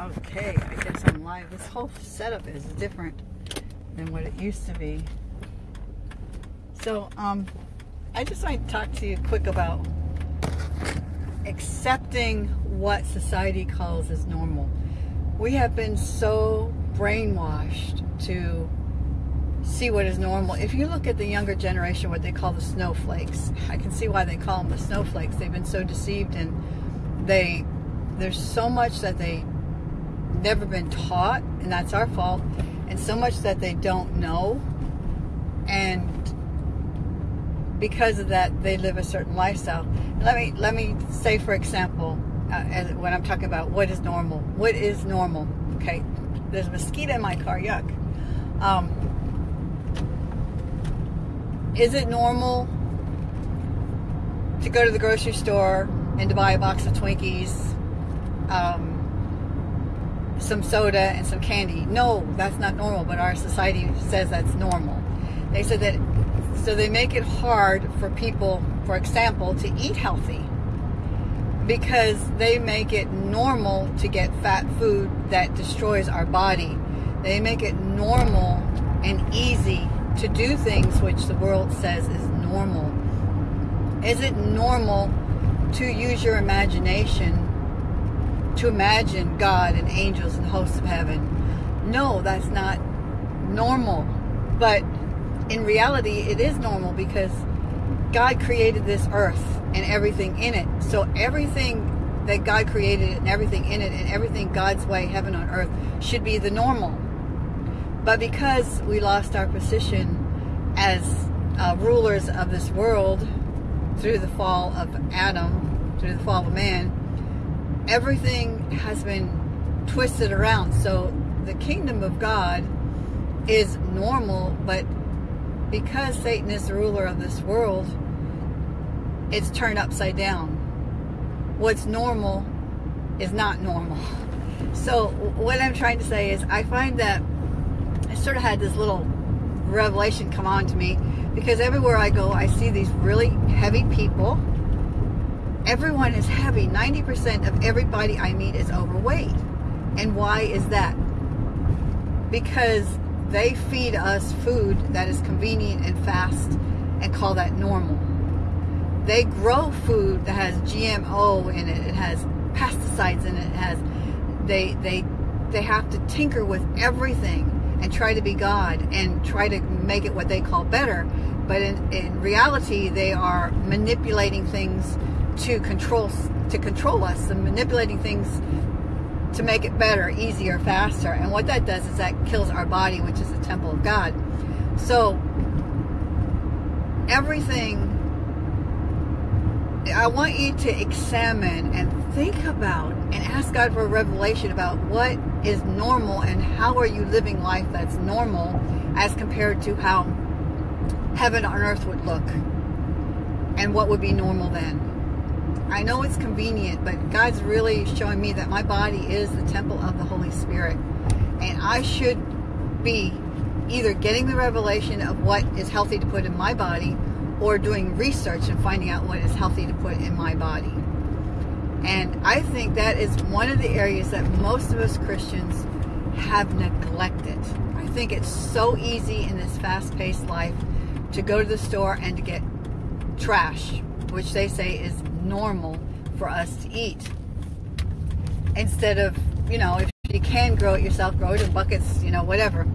Okay, I guess I'm live. This whole setup is different than what it used to be. So, um, I just want to talk to you quick about accepting what society calls as normal. We have been so brainwashed to see what is normal. If you look at the younger generation, what they call the snowflakes, I can see why they call them the snowflakes. They've been so deceived and they there's so much that they never been taught and that's our fault and so much that they don't know. And because of that they live a certain lifestyle. Let me let me say for example uh, when i'm talking about what is normal what is normal okay? There's a mosquito in my car yuck. Um, is it normal to go to the grocery store and to buy a box of twinkies um, some soda and some candy. No, that's not normal, but our society says that's normal. They said that, so they make it hard for people, for example, to eat healthy because they make it normal to get fat food that destroys our body. They make it normal and easy to do things which the world says is normal. Is it normal to use your imagination to imagine God and angels and hosts of heaven. No, that's not normal. But in reality, it is normal because God created this earth and everything in it. So everything that God created and everything in it and everything God's way, heaven on earth, should be the normal. But because we lost our position as uh, rulers of this world through the fall of Adam, through the fall of man, everything has been twisted around. So the kingdom of God is normal, but because Satan is the ruler of this world, it's turned upside down. What's normal is not normal. So what I'm trying to say is I find that I sort of had this little revelation come on to me because everywhere I go I see these really heavy people everyone is heavy. 90% of everybody I meet is overweight. And why is that? Because they feed us food that is convenient and fast and call that normal. They grow food that has GMO in it, it has pesticides in it, it has they they they have to tinker with everything and try to be God and try to make it what they call better. But in, in reality, they are manipulating things to control to control us and manipulating things to make it better, easier, faster. And what that does is that kills our body, which is the temple of God. So everything I want you to examine and think about and ask God for a revelation about what is normal and how are you living life that's normal as compared to how heaven on earth would look and what would be normal then. I know it's convenient, but God's really showing me that my body is the temple of the Holy Spirit. And I should be either getting the revelation of what is healthy to put in my body or doing research and finding out what is healthy to put in my body. And I think that is one of the areas that most of us Christians have neglected. I think it's so easy in this fast paced life to go to the store and to get trash, which they say is normal for us to eat. Instead of, you know, if you can grow it yourself, grow it in buckets, you know, whatever.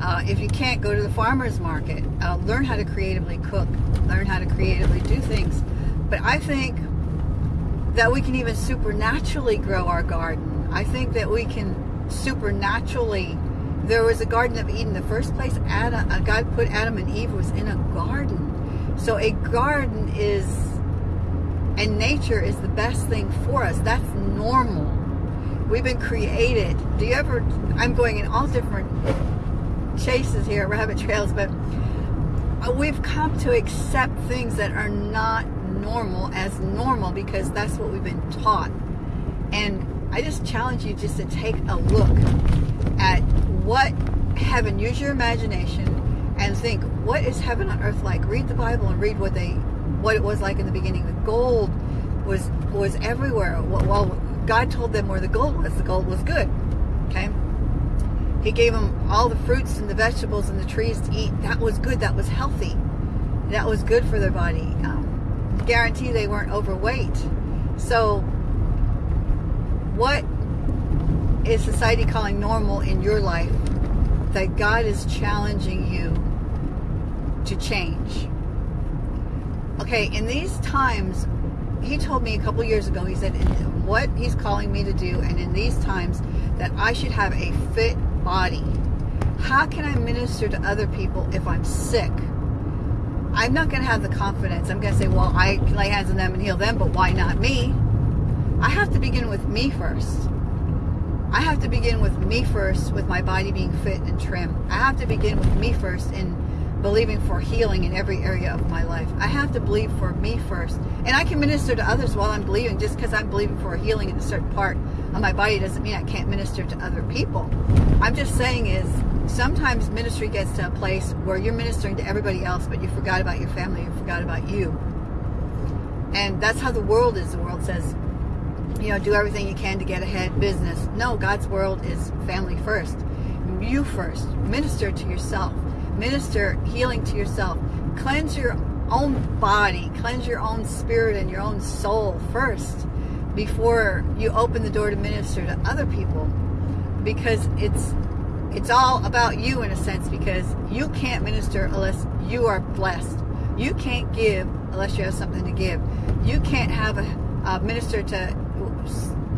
Uh, if you can't, go to the farmer's market. Uh, learn how to creatively cook. Learn how to creatively do things. But I think that we can even supernaturally grow our garden. I think that we can supernaturally. There was a Garden of Eden. in The first place Adam, uh, God put Adam and Eve was in a garden. So a garden is and nature is the best thing for us. That's normal. We've been created. Do you ever, I'm going in all different chases here, rabbit trails, but uh, we've come to accept things that are not normal as normal because that's what we've been taught. And I just challenge you just to take a look at what heaven, use your imagination and think, what is heaven on earth like? Read the Bible and read what they what it was like in the beginning. The gold was was everywhere. Well, God told them where the gold was. The gold was good. Okay? He gave them all the fruits and the vegetables and the trees to eat. That was good. That was healthy. That was good for their body. Um, guarantee they weren't overweight. So, what is society calling normal in your life that God is challenging you to change? Okay, in these times, he told me a couple years ago, he said, what he's calling me to do, and in these times, that I should have a fit body. How can I minister to other people if I'm sick? I'm not going to have the confidence. I'm going to say, well, I can lay hands on them and heal them, but why not me? I have to begin with me first. I have to begin with me first, with my body being fit and trim. I have to begin with me first in believing for healing in every area of my life. I have to believe for me first. And I can minister to others while I'm believing. Just because I'm believing for healing in a certain part of my body doesn't mean I can't minister to other people. I'm just saying is sometimes ministry gets to a place where you're ministering to everybody else, but you forgot about your family, you forgot about you. And that's how the world is. The world says, you know, do everything you can to get ahead business. No, God's world is family first. You first. Minister to yourself minister healing to yourself. Cleanse your own body, cleanse your own spirit and your own soul first before you open the door to minister to other people because it's it's all about you in a sense because you can't minister unless you are blessed. You can't give unless you have something to give. You can't have a, a minister to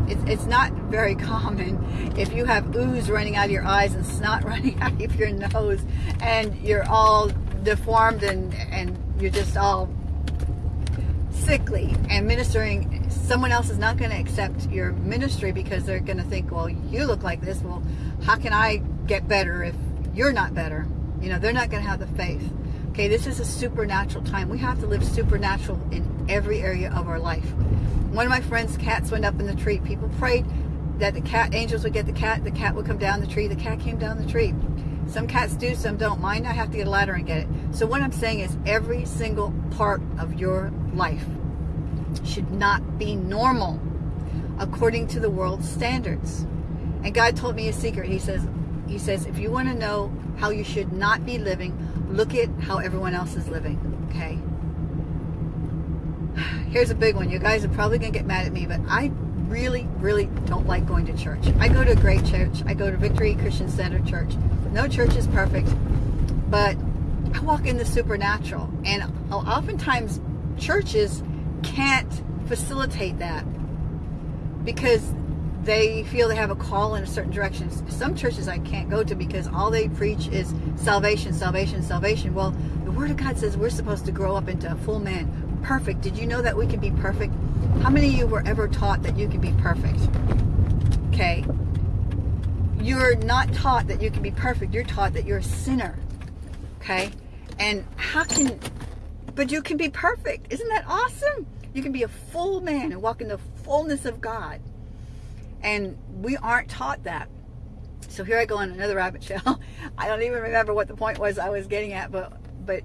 it's, it's not very common if you have ooze running out of your eyes and snot running out of your nose and you're all deformed and, and you're just all sickly. And ministering someone else is not going to accept your ministry because they're going to think well you look like this. Well how can i get better if you're not better? You know they're not going to have the faith. Okay this is a supernatural time. We have to live supernatural in every area of our life one of my friend's cats went up in the tree. People prayed that the cat angels would get the cat. The cat would come down the tree. The cat came down the tree. Some cats do, some don't. Mine, I have to get a ladder and get it. So what I'm saying is every single part of your life should not be normal according to the world's standards. And God told me a secret. He says, He says, if you want to know how you should not be living, look at how everyone else is living. Okay? Here's a big one. You guys are probably going to get mad at me, but I really, really don't like going to church. I go to a great church. I go to Victory Christian Center Church. No church is perfect, but I walk in the supernatural. And oftentimes, churches can't facilitate that because they feel they have a call in a certain direction. Some churches I can't go to because all they preach is salvation, salvation, salvation. Well, the Word of God says we're supposed to grow up into a full man, perfect. Did you know that we can be perfect? How many of you were ever taught that you can be perfect? Okay. You're not taught that you can be perfect. You're taught that you're a sinner. Okay. And how can, but you can be perfect. Isn't that awesome? You can be a full man and walk in the fullness of God. And we aren't taught that. So here I go on another rabbit trail. I don't even remember what the point was I was getting at, but but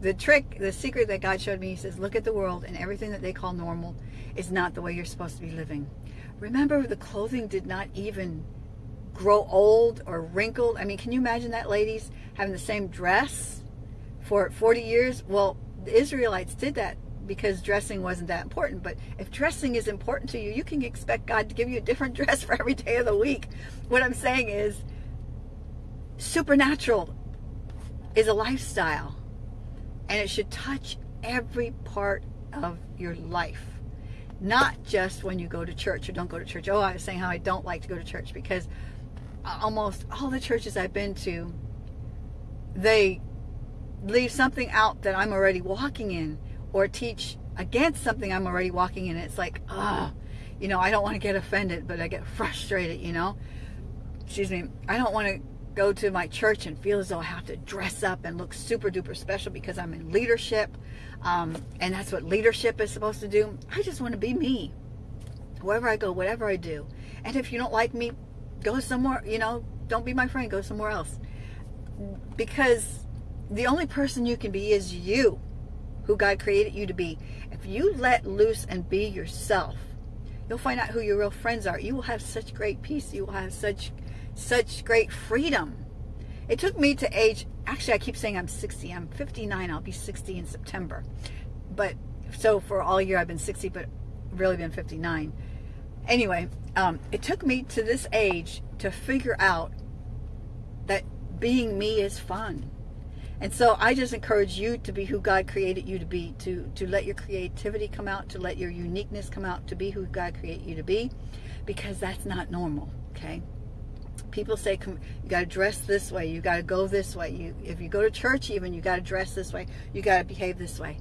the trick, the secret that God showed me, he says, look at the world and everything that they call normal is not the way you're supposed to be living. Remember, the clothing did not even grow old or wrinkled. I mean, can you imagine that, ladies, having the same dress for 40 years? Well, the Israelites did that because dressing wasn't that important. But if dressing is important to you, you can expect God to give you a different dress for every day of the week. What I'm saying is, supernatural is a lifestyle and it should touch every part of your life. Not just when you go to church or don't go to church. Oh i was saying how i don't like to go to church because almost all the churches i've been to they leave something out that i'm already walking in or teach against something i'm already walking in. It's like oh you know i don't want to get offended but i get frustrated you know? Excuse me. I don't want to go to my church and feel as though I have to dress up and look super duper special because I'm in leadership. Um, and that's what leadership is supposed to do. I just want to be me. Wherever I go, whatever I do. And if you don't like me, go somewhere, you know, don't be my friend, go somewhere else. Because the only person you can be is you, who God created you to be. If you let loose and be yourself, You'll find out who your real friends are. You will have such great peace. You will have such such great freedom. It took me to age, actually I keep saying I'm 60. I'm 59. I'll be 60 in September. But so for all year I've been 60, but really been 59. Anyway, um, it took me to this age to figure out that being me is fun. And so I just encourage you to be who God created you to be, to, to let your creativity come out, to let your uniqueness come out, to be who God created you to be, because that's not normal, okay? People say you got to dress this way, you got to go this way. You, if you go to church even, you got to dress this way, you got to behave this way.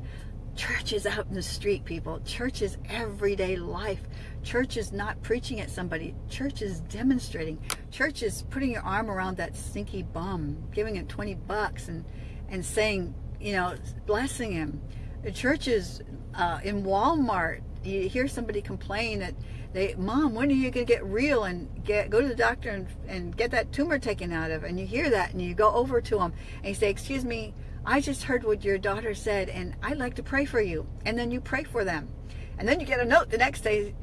Church is out in the street, people. Church is everyday life. Church is not preaching at somebody. Church is demonstrating. Church is putting your arm around that stinky bum, giving him 20 bucks and, and saying, you know, blessing him. The church is uh, in Walmart. You hear somebody complain that they, mom, when are you going to get real and get go to the doctor and, and get that tumor taken out of? And you hear that and you go over to them and you say, excuse me, I just heard what your daughter said and I'd like to pray for you. And then you pray for them. And then you get a note the next day,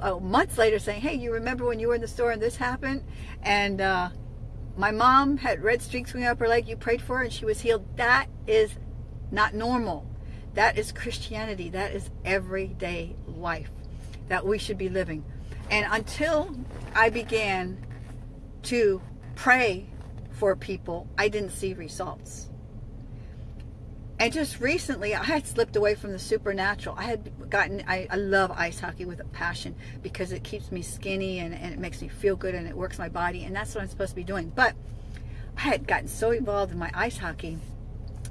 uh, months later, saying, hey, you remember when you were in the store and this happened? And uh, my mom had red streaks going up her leg. You prayed for her and she was healed. That is not normal. That is Christianity. That is everyday life that we should be living. And until I began to pray for people, I didn't see results. And just recently, I had slipped away from the supernatural. I had gotten, I, I love ice hockey with a passion because it keeps me skinny and, and it makes me feel good and it works my body. And that's what I'm supposed to be doing. But I had gotten so involved in my ice hockey,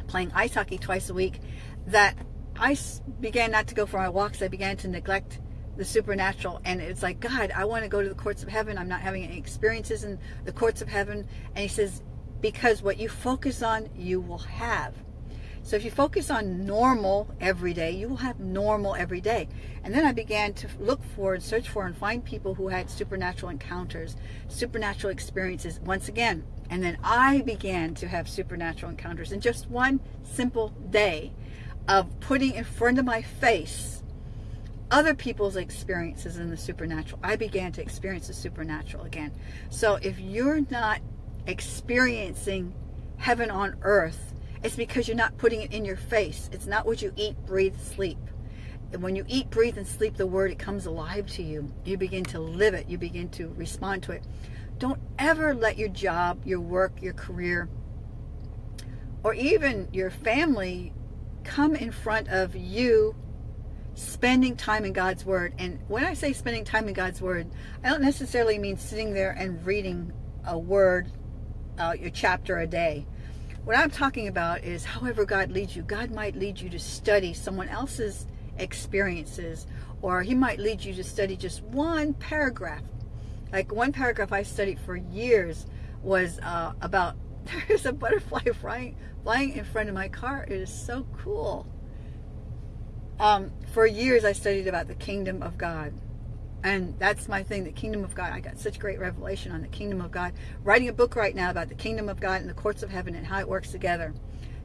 playing ice hockey twice a week, that I began not to go for my walks. I began to neglect the supernatural and it's like god i want to go to the courts of heaven i'm not having any experiences in the courts of heaven and he says because what you focus on you will have so if you focus on normal every day, you will have normal every day. And then I began to look for and search for and find people who had supernatural encounters, supernatural experiences once again. And then I began to have supernatural encounters in just one simple day of putting in front of my face other people's experiences in the supernatural. I began to experience the supernatural again. So if you're not experiencing heaven on earth, it's because you're not putting it in your face. It's not what you eat, breathe, sleep. And when you eat, breathe, and sleep the word, it comes alive to you. You begin to live it. You begin to respond to it. Don't ever let your job, your work, your career, or even your family come in front of you spending time in God's Word. And when I say spending time in God's Word, I don't necessarily mean sitting there and reading a word, uh, your chapter a day. What I'm talking about is however God leads you. God might lead you to study someone else's experiences, or He might lead you to study just one paragraph. Like one paragraph I studied for years was uh, about there's a butterfly flying, flying in front of my car. It is so cool. Um, for years I studied about the kingdom of God. And that's my thing the kingdom of god. I got such great revelation on the kingdom of god. Writing a book right now about the kingdom of god and the courts of heaven and how it works together.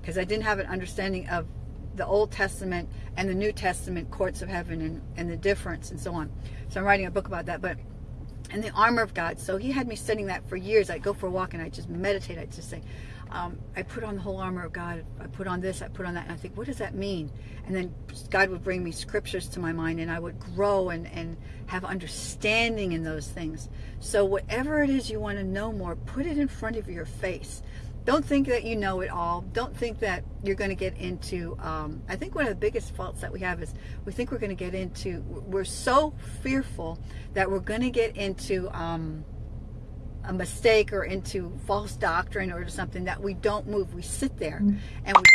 Because i didn't have an understanding of the old testament and the new testament courts of heaven and, and the difference and so on. So i'm writing a book about that but and the armor of god so he had me studying that for years i'd go for a walk and i'd just meditate i'd just say um, I put on the whole armor of God. I put on this, I put on that. And I think, what does that mean? And then God would bring me scriptures to my mind and I would grow and, and have understanding in those things. So whatever it is you want to know more, put it in front of your face. Don't think that you know it all. Don't think that you're going to get into, um, I think one of the biggest faults that we have is we think we're going to get into, we're so fearful that we're going to get into, um, a mistake or into false doctrine or something that we don't move. We sit there mm. and we.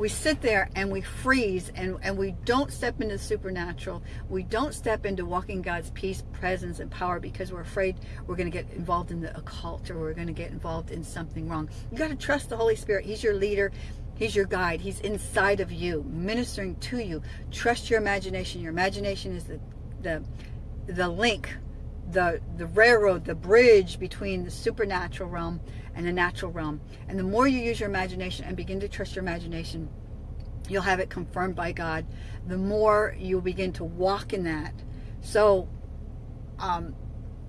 We sit there and we freeze and, and we don't step into the supernatural. We don't step into walking God's peace, presence, and power because we're afraid we're going to get involved in the occult or we're going to get involved in something wrong. You got to trust the Holy Spirit. He's your leader. He's your guide. He's inside of you, ministering to you. Trust your imagination. Your imagination is the the the link the, the railroad, the bridge between the supernatural realm and the natural realm. And the more you use your imagination and begin to trust your imagination, you'll have it confirmed by God. The more you will begin to walk in that. So, um,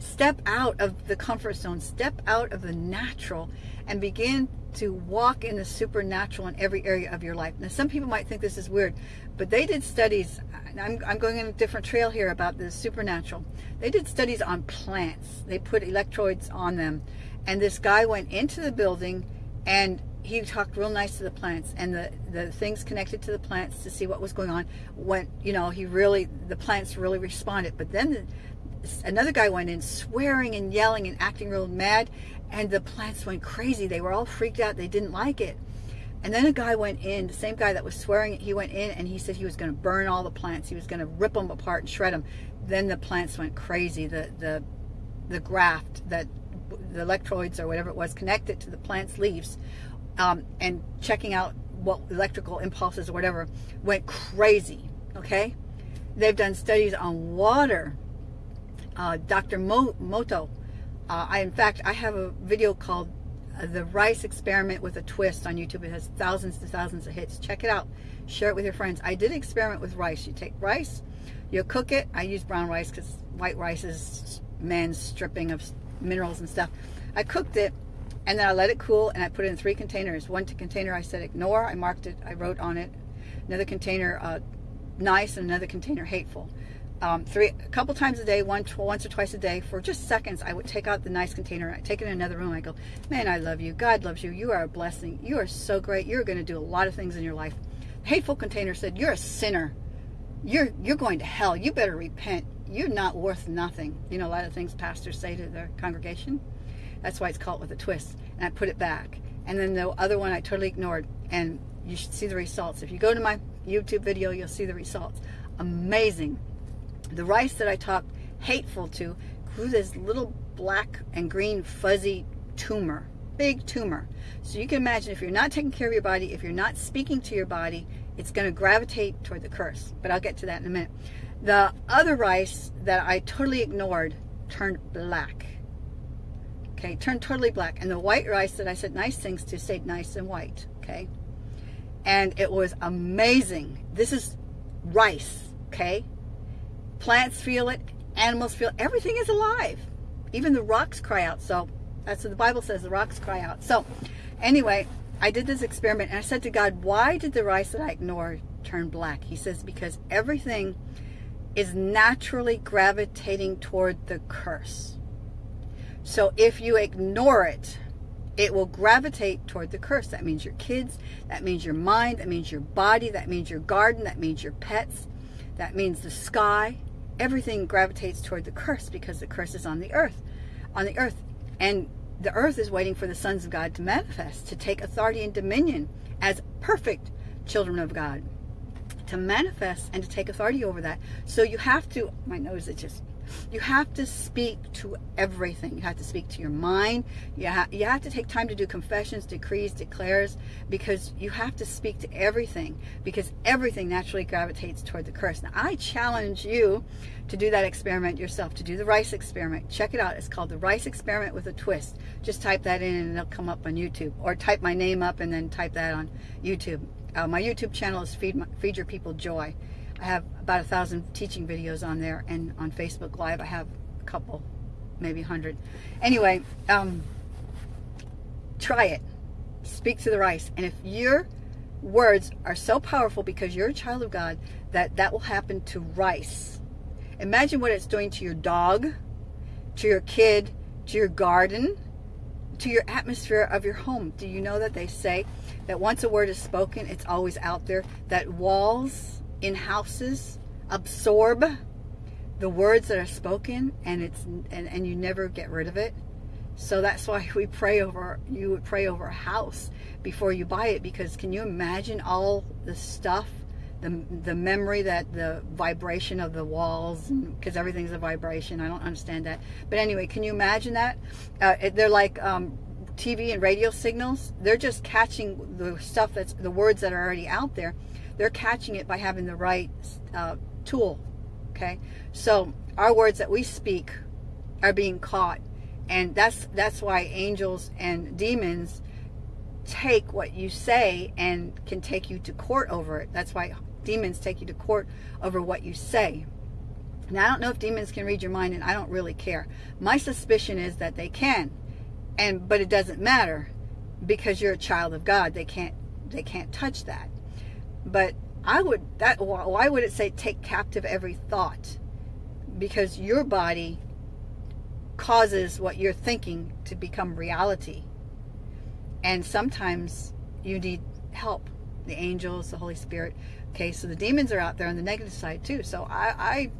step out of the comfort zone, step out of the natural, and begin to walk in the supernatural in every area of your life. Now, some people might think this is weird, but they did studies. I'm, I'm going in a different trail here about the supernatural. They did studies on plants. They put electrodes on them, and this guy went into the building and he talked real nice to the plants and the the things connected to the plants to see what was going on went you know he really the plants really responded but then the, another guy went in swearing and yelling and acting real mad and the plants went crazy. They were all freaked out. They didn't like it. And then a guy went in the same guy that was swearing he went in and he said he was going to burn all the plants. He was going to rip them apart and shred them then the plants went crazy. The the the graft that the electrodes or whatever it was connected to the plant's leaves um, and checking out what electrical impulses or whatever went crazy okay? They've done studies on water uh, Dr. Mo Moto. Uh, I, in fact, I have a video called uh, The Rice Experiment with a Twist on YouTube. It has thousands and thousands of hits. Check it out. Share it with your friends. I did experiment with rice. You take rice, you cook it. I use brown rice because white rice is man's stripping of minerals and stuff. I cooked it and then I let it cool and I put it in three containers. One to container I said ignore. I marked it. I wrote on it. Another container uh, nice and another container hateful um, three, a couple times a day, one, once or twice a day, for just seconds, I would take out the nice container, I take it in another room, I go, man, I love you, God loves you, you are a blessing, you are so great, you're going to do a lot of things in your life. The hateful container said, you're a sinner, you're, you're going to hell, you better repent, you're not worth nothing. You know, a lot of things pastors say to their congregation. That's why it's called with a twist. And I put it back. And then the other one I totally ignored. And you should see the results. If you go to my YouTube video, you'll see the results. Amazing the rice that I talked hateful to grew this little black and green fuzzy tumor, big tumor. So you can imagine if you're not taking care of your body, if you're not speaking to your body, it's going to gravitate toward the curse. But I'll get to that in a minute. The other rice that I totally ignored turned black. Okay, turned totally black. And the white rice that I said nice things to stayed nice and white. Okay. And it was amazing. This is rice. Okay. Plants feel it, animals feel it. Everything is alive. Even the rocks cry out. So that's what the Bible says, the rocks cry out. So anyway, I did this experiment and I said to God, why did the rice that I ignored turn black? He says, because everything is naturally gravitating toward the curse. So if you ignore it, it will gravitate toward the curse. That means your kids, that means your mind, that means your body, that means your garden, that means your pets, that means the sky, everything gravitates toward the curse because the curse is on the earth, on the earth. And the earth is waiting for the sons of God to manifest, to take authority and dominion as perfect children of God, to manifest and to take authority over that. So you have to, my nose is just you have to speak to everything. You have to speak to your mind. You, ha you have to take time to do confessions, decrees, declares, because you have to speak to everything, because everything naturally gravitates toward the curse. Now, I challenge you to do that experiment yourself, to do the rice experiment. Check it out. It's called the rice experiment with a twist. Just type that in and it'll come up on YouTube. Or type my name up and then type that on YouTube. Uh, my YouTube channel is Feed, my, Feed Your People Joy. I have about a thousand teaching videos on there, and on Facebook Live I have a couple, maybe a hundred. Anyway, um, try it. Speak to the rice, and if your words are so powerful because you're a child of God that that will happen to rice. Imagine what it's doing to your dog, to your kid, to your garden, to your atmosphere of your home. Do you know that they say that once a word is spoken, it's always out there? That walls in houses absorb the words that are spoken and it's and, and you never get rid of it. So that's why we pray over you would pray over a house before you buy it because can you imagine all the stuff the, the memory that the vibration of the walls because everything's a vibration. I don't understand that. But anyway can you imagine that? Uh, they're like um, TV and radio signals. They're just catching the stuff that's the words that are already out there they're catching it by having the right uh, tool. Okay, so our words that we speak are being caught, and that's that's why angels and demons take what you say and can take you to court over it. That's why demons take you to court over what you say. Now, I don't know if demons can read your mind, and I don't really care. My suspicion is that they can, and but it doesn't matter because you're a child of God. They can't they can't touch that. But I would that why would it say take captive every thought? Because your body causes what you're thinking to become reality. And sometimes you need help. The angels, the Holy Spirit. Okay, so the demons are out there on the negative side too. So I I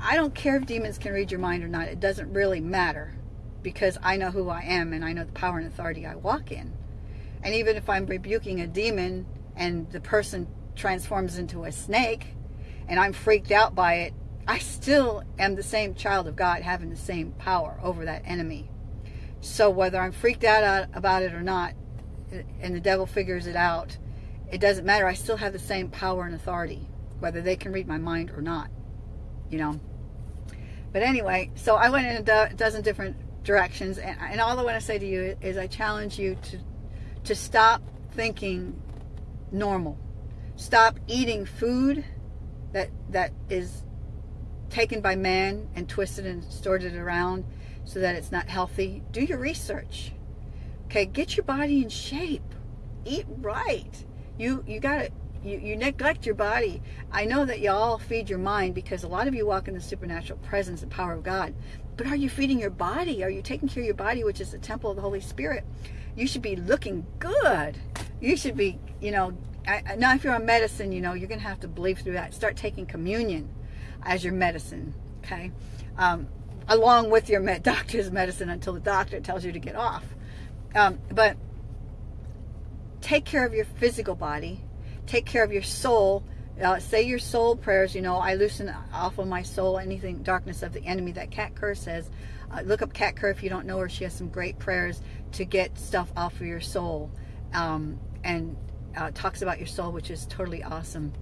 I don't care if demons can read your mind or not. It doesn't really matter because I know who I am and I know the power and authority I walk in. And even if I'm rebuking a demon and the person transforms into a snake and I'm freaked out by it, I still am the same child of God having the same power over that enemy. So whether I'm freaked out about it or not, and the devil figures it out, it doesn't matter. I still have the same power and authority, whether they can read my mind or not. You know. But anyway, so I went in a dozen different directions, and, and all I want to say to you is I challenge you to to stop thinking normal. Stop eating food that that is taken by man and twisted and distorted around so that it's not healthy. Do your research. Okay, get your body in shape. Eat right. You you got to you, you neglect your body. I know that y'all feed your mind because a lot of you walk in the supernatural presence and power of God. But are you feeding your body? Are you taking care of your body, which is the temple of the Holy Spirit? You should be looking good. You should be, you know, I, now if you're on medicine, you know, you're going to have to believe through that. Start taking communion as your medicine, okay? Um, along with your med- doctor's medicine until the doctor tells you to get off. Um, but take care of your physical body, take care of your soul. Uh, say your soul prayers. You know, I loosen off of my soul anything darkness of the enemy. That Kat Kerr says. Uh, look up Kat Kerr if you don't know her. She has some great prayers to get stuff off of your soul, um, and uh, talks about your soul, which is totally awesome.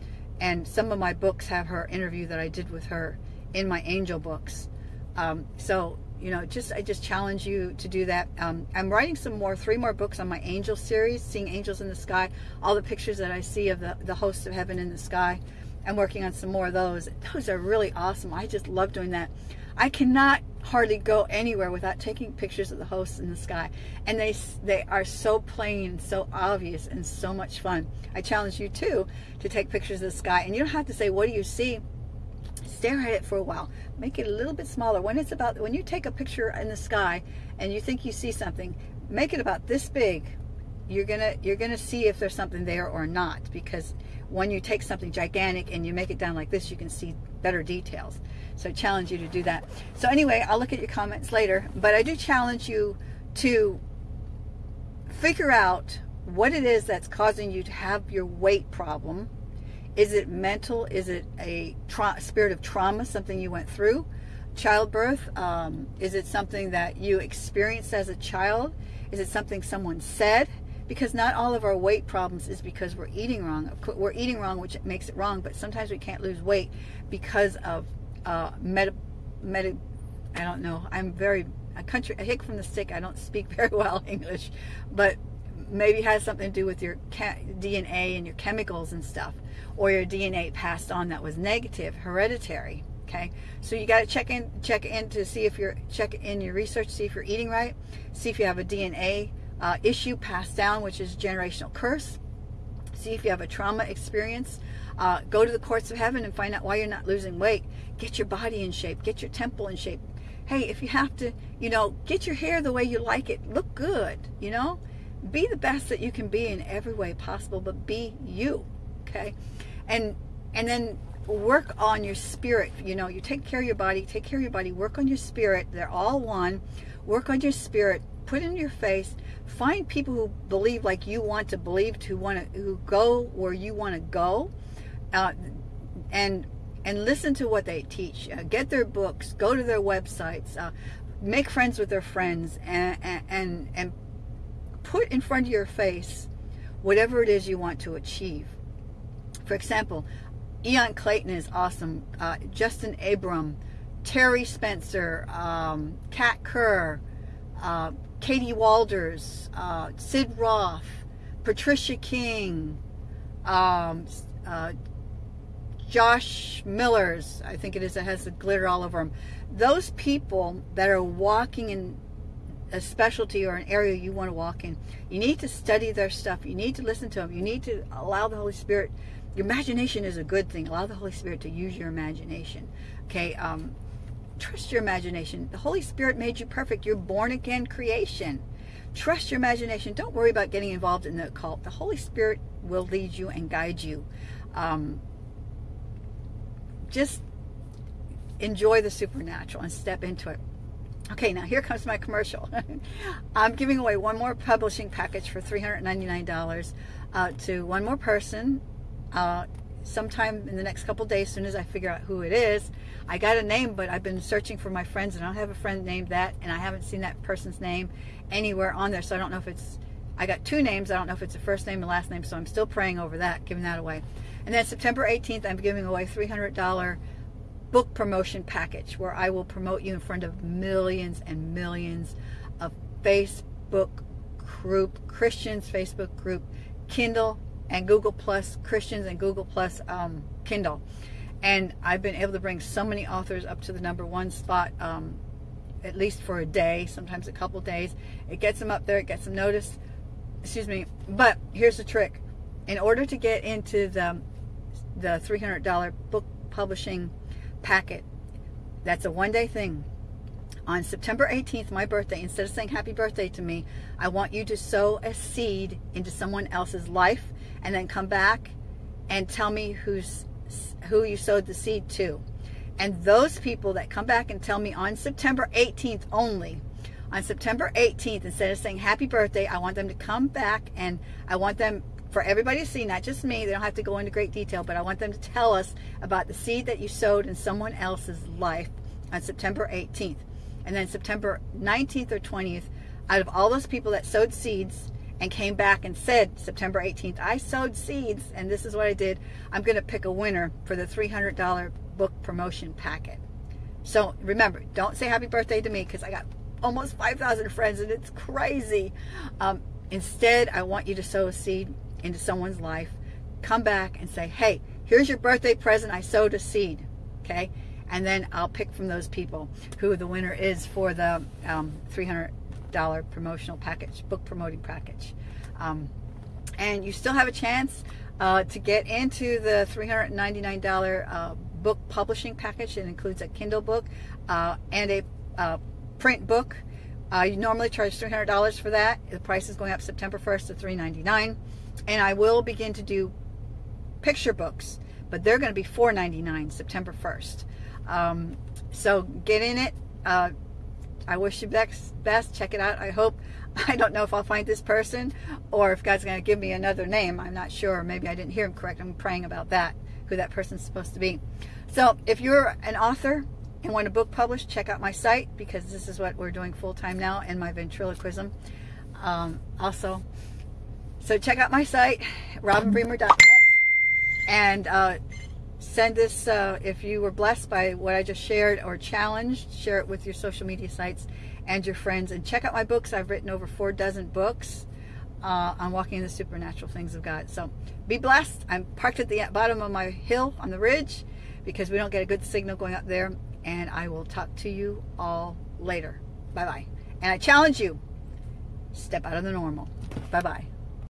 And some of my books have her interview that I did with her in my angel books. Um, so you know, just I just challenge you to do that. Um, I'm writing some more, three more books on my angel series, seeing angels in the sky. All the pictures that I see of the the hosts of heaven in the sky. I'm working on some more of those. Those are really awesome. I just love doing that. I cannot hardly go anywhere without taking pictures of the hosts in the sky, and they they are so plain, so obvious, and so much fun. I challenge you too to take pictures of the sky, and you don't have to say, "What do you see?" Stare at it for a while. Make it a little bit smaller. When it's about when you take a picture in the sky and you think you see something make it about this big. You're gonna you're gonna see if there's something there or not because when you take something gigantic and you make it down like this you can see better details. So I challenge you to do that. So anyway I'll look at your comments later but I do challenge you to figure out what it is that's causing you to have your weight problem is it mental? Is it a spirit of trauma, something you went through? Childbirth? Um, is it something that you experienced as a child? Is it something someone said? Because not all of our weight problems is because we're eating wrong. We're eating wrong, which makes it wrong, but sometimes we can't lose weight because of uh, meta, I don't know. I'm very, a country, a hick from the stick. I don't speak very well English, but maybe has something to do with your DNA and your chemicals and stuff, or your DNA passed on that was negative, hereditary. Okay, so you got to check in, check in to see if you're check in your research, see if you're eating right, see if you have a DNA uh, issue passed down, which is generational curse. See if you have a trauma experience. Uh, go to the courts of heaven and find out why you're not losing weight. Get your body in shape. Get your temple in shape. Hey, if you have to, you know, get your hair the way you like it. Look good, you know be the best that you can be in every way possible but be you okay? And and then work on your spirit you know you take care of your body take care of your body work on your spirit they're all one. Work on your spirit put in your face find people who believe like you want to believe to want to who go where you want to go uh, and and listen to what they teach. Uh, get their books go to their websites uh, make friends with their friends and and and put in front of your face whatever it is you want to achieve. For example, Ian Clayton is awesome. Uh, Justin Abram, Terry Spencer, um, Kat Kerr, uh, Katie Walders, uh, Sid Roth, Patricia King, um, uh, Josh Miller's, I think it is, that has the glitter all over them. Those people that are walking in a specialty or an area you want to walk in, you need to study their stuff. You need to listen to them. You need to allow the Holy Spirit. Your imagination is a good thing. Allow the Holy Spirit to use your imagination. Okay. Um, trust your imagination. The Holy Spirit made you perfect. You're born again creation. Trust your imagination. Don't worry about getting involved in the occult. The Holy Spirit will lead you and guide you. Um, just enjoy the supernatural and step into it. Okay, now here comes my commercial. I'm giving away one more publishing package for $399 uh, to one more person uh, sometime in the next couple days, as soon as I figure out who it is. I got a name, but I've been searching for my friends, and I don't have a friend named that, and I haven't seen that person's name anywhere on there, so I don't know if it's, I got two names, I don't know if it's a first name and last name, so I'm still praying over that, giving that away. And then September 18th, I'm giving away $300 book promotion package where I will promote you in front of millions and millions of Facebook group, Christians Facebook group, Kindle and Google Plus, Christians and Google Plus um, Kindle. And I've been able to bring so many authors up to the number one spot, um, at least for a day, sometimes a couple days. It gets them up there, it gets them noticed. Excuse me. But here's the trick. In order to get into the, the $300 book publishing packet. That's a one day thing. On September 18th, my birthday, instead of saying happy birthday to me, I want you to sow a seed into someone else's life and then come back and tell me who's who you sowed the seed to. And those people that come back and tell me on September 18th only, on September 18th, instead of saying happy birthday, I want them to come back and I want them for everybody to see, not just me. They don't have to go into great detail, but I want them to tell us about the seed that you sowed in someone else's life on September 18th. And then September 19th or 20th, out of all those people that sowed seeds and came back and said September 18th, I sowed seeds and this is what I did, I'm going to pick a winner for the $300 book promotion packet. So remember, don't say happy birthday to me because I got almost 5,000 friends and it's crazy. Um, instead, I want you to sow a seed into someone's life, come back and say, hey, here's your birthday present. I sowed a seed. Okay. And then I'll pick from those people who the winner is for the um, $300 promotional package, book promoting package. Um, and you still have a chance uh, to get into the $399 uh, book publishing package. It includes a Kindle book uh, and a uh, print book. Uh, you normally charge $300 for that. The price is going up September 1st to $399 and I will begin to do picture books, but they're going to be $4.99 September 1st. Um, so get in it. Uh, I wish you best, best. Check it out. I hope. I don't know if I'll find this person or if God's going to give me another name. I'm not sure. Maybe I didn't hear him correct. I'm praying about that, who that person's supposed to be. So if you're an author and want a book published, check out my site because this is what we're doing full time now in my ventriloquism. Um, also, so check out my site, robinbremer.net, and uh, send this, uh, if you were blessed by what I just shared or challenged, share it with your social media sites and your friends. And check out my books. I've written over four dozen books uh, on walking in the supernatural things of God. So be blessed. I'm parked at the bottom of my hill on the ridge because we don't get a good signal going up there. And I will talk to you all later. Bye-bye. And I challenge you, step out of the normal. Bye-bye.